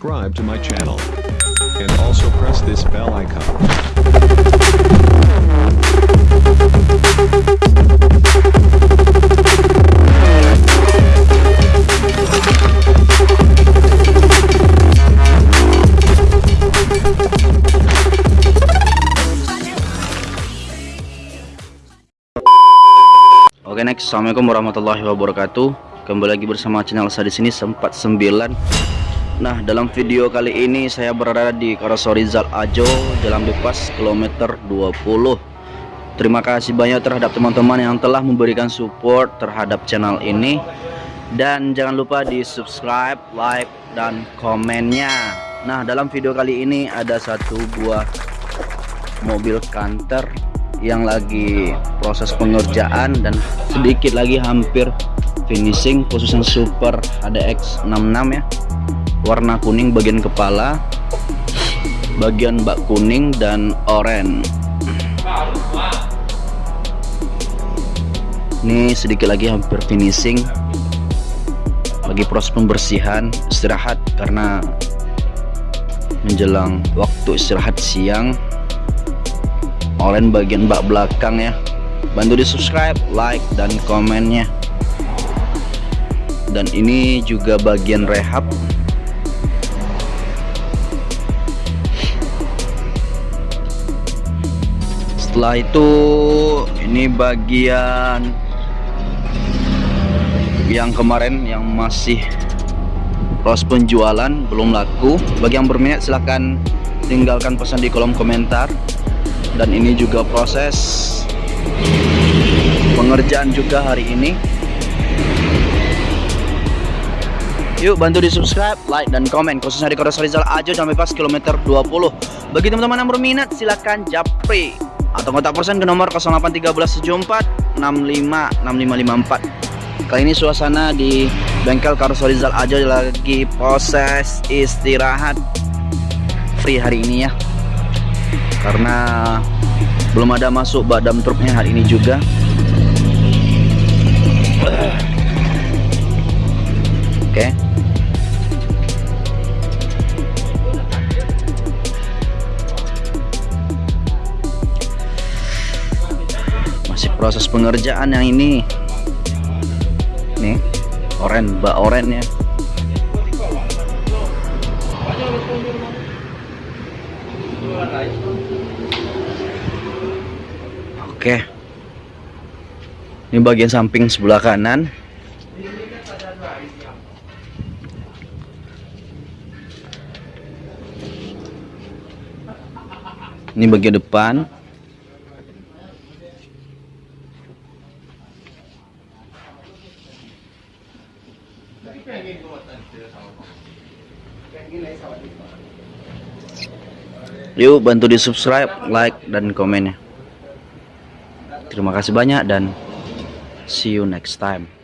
Subscribe to my channel and also press this bell icon. Oke next, assalamualaikum warahmatullahi wabarakatuh. Kembali lagi bersama channel saya di sini sempat 9. Nah dalam video kali ini saya berada di Karasorizal Ajo Jalan Bebas kilometer 20. Terima kasih banyak terhadap teman-teman yang telah memberikan support terhadap channel ini dan jangan lupa di subscribe, like, dan komennya. Nah dalam video kali ini ada satu buah mobil kanter yang lagi proses pengerjaan dan sedikit lagi hampir finishing khususnya super ADX 66 ya. Warna kuning bagian kepala bagian bak kuning dan oranye. Ini sedikit lagi hampir finishing. Lagi proses pembersihan istirahat karena menjelang waktu istirahat siang Oren bagian bak belakang ya. Bantu di subscribe like dan komennya. Dan ini juga bagian rehab. Setelah itu ini bagian yang kemarin yang masih proses penjualan belum laku. Bagi yang berminat silahkan tinggalkan pesan di kolom komentar dan ini juga proses pengerjaan juga hari ini. Yuk bantu di subscribe like dan komen khususnya di Koros Rizal Ajo sampai pas kilometer 20 bagi teman-teman yang berminat silahkan japri. Atau kontak persen ke nomor 081374 65 6554 kali ini suasana di bengkel Karos Rizal Ajo lagi proses istirahat free hari ini ya karena belum ada masuk badam truknya hari ini juga. Oke. Masih proses pengerjaan yang ini. Nih oren bak oren ya Oke. Ini bagian samping sebelah kanan. Ini bagian depan. Yuk bantu di subscribe, like, dan komennya. Terima kasih banyak dan see you next time.